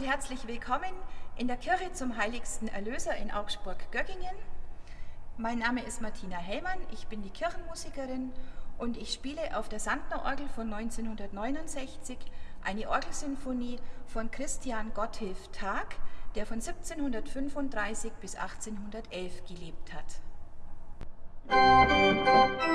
herzlich willkommen in der Kirche zum Heiligsten Erlöser in Augsburg-Göggingen. Mein Name ist Martina Hellmann, ich bin die Kirchenmusikerin und ich spiele auf der Sandner-Orgel von 1969 eine Orgelsinfonie von Christian Gotthilf Tag, der von 1735 bis 1811 gelebt hat. Musik